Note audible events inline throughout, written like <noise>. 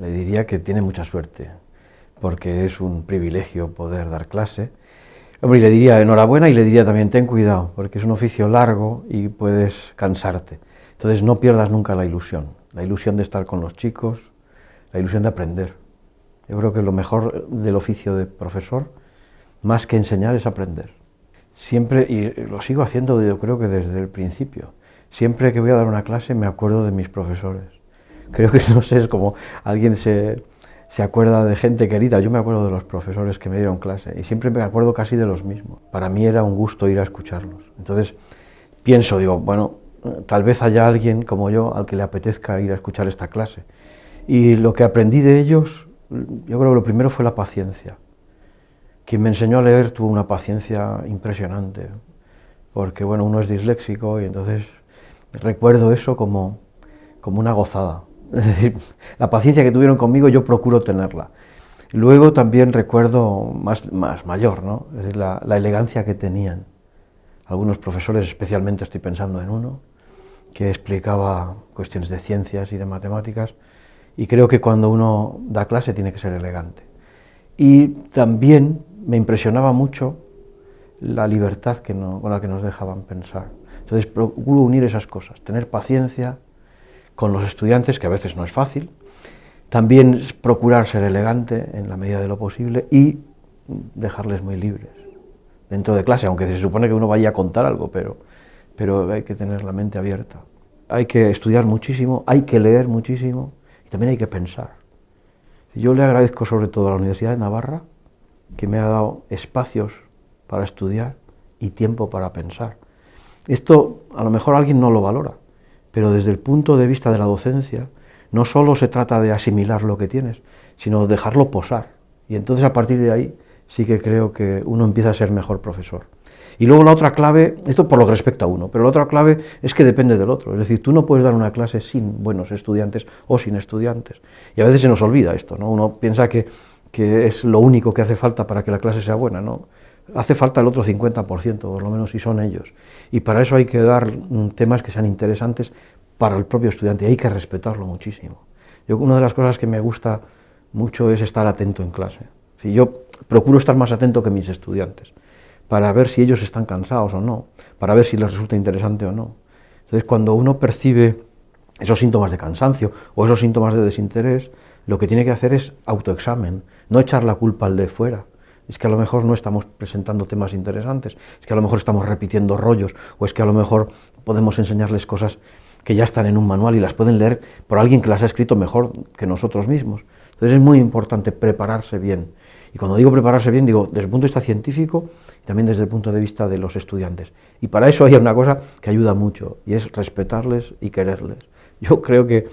le diría que tiene mucha suerte, porque es un privilegio poder dar clase. Hombre, y le diría enhorabuena y le diría también ten cuidado, porque es un oficio largo y puedes cansarte. Entonces no pierdas nunca la ilusión, la ilusión de estar con los chicos, la ilusión de aprender. Yo creo que lo mejor del oficio de profesor, más que enseñar, es aprender. Siempre, y lo sigo haciendo yo creo que desde el principio, siempre que voy a dar una clase me acuerdo de mis profesores. Creo que, no sé, es como alguien se, se acuerda de gente querida, yo me acuerdo de los profesores que me dieron clase y siempre me acuerdo casi de los mismos. Para mí era un gusto ir a escucharlos. Entonces pienso, digo, bueno, tal vez haya alguien como yo al que le apetezca ir a escuchar esta clase. Y lo que aprendí de ellos, yo creo que lo primero fue la paciencia. Quien me enseñó a leer tuvo una paciencia impresionante, porque bueno, uno es disléxico y entonces recuerdo eso como, como una gozada. <laughs> La paciencia que tuvieron conmigo yo procuro tenerla. Luego también recuerdo más, más mayor, ¿no? la elegancia que tenían. Algunos profesores, especialmente estoy pensando en uno, que explicaba cuestiones de ciencias y de matemáticas, y creo que cuando uno da clase tiene que ser elegante. Y también me impresionaba mucho la libertad que con la que nos dejaban pensar. Entonces procuro unir esas cosas, tener paciencia con los estudiantes, que a veces no es fácil, también procurar ser elegante en la medida de lo posible y dejarles muy libres dentro de clase, aunque se supone que uno vaya a contar algo, pero, pero hay que tener la mente abierta. Hay que estudiar muchísimo, hay que leer muchísimo y también hay que pensar. Yo le agradezco sobre todo a la Universidad de Navarra que me ha dado espacios para estudiar y tiempo para pensar. Esto a lo mejor alguien no lo valora, pero desde el punto de vista de la docencia no solo se trata de asimilar lo que tienes, sino dejarlo posar. Y entonces a partir de ahí sí que creo que uno empieza a ser mejor profesor. Y luego la otra clave, esto por lo que respecta a uno, pero la otra clave es que depende del otro. Es decir, tú no puedes dar una clase sin buenos estudiantes o sin estudiantes. Y a veces se nos olvida esto, ¿no? Uno piensa que, que es lo único que hace falta para que la clase sea buena, ¿no? Hace falta el otro 50%, por lo menos si son ellos. Y para eso hay que dar temas que sean interesantes para el propio estudiante y hay que respetarlo muchísimo. Yo, una de las cosas que me gusta mucho es estar atento en clase. Si yo procuro estar más atento que mis estudiantes para ver si ellos están cansados o no, para ver si les resulta interesante o no. Entonces, cuando uno percibe esos síntomas de cansancio o esos síntomas de desinterés, lo que tiene que hacer es autoexamen, no echar la culpa al de fuera. Es que a lo mejor no estamos presentando temas interesantes, es que a lo mejor estamos repitiendo rollos, o es que a lo mejor podemos enseñarles cosas que ya están en un manual y las pueden leer por alguien que las ha escrito mejor que nosotros mismos. Entonces es muy importante prepararse bien y cuando digo prepararse bien, digo desde el punto de vista científico y también desde el punto de vista de los estudiantes. Y para eso hay una cosa que ayuda mucho, y es respetarles y quererles. Yo creo que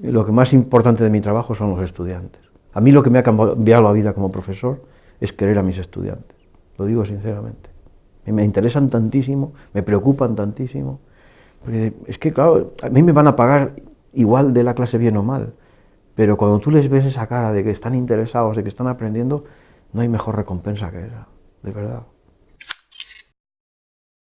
lo que más importante de mi trabajo son los estudiantes. A mí lo que me ha cambiado la vida como profesor es querer a mis estudiantes, lo digo sinceramente. Me interesan tantísimo, me preocupan tantísimo. Es que, claro, a mí me van a pagar igual de la clase bien o mal, pero cuando tú les ves esa cara de que están interesados, de que están aprendiendo, no hay mejor recompensa que esa, de verdad.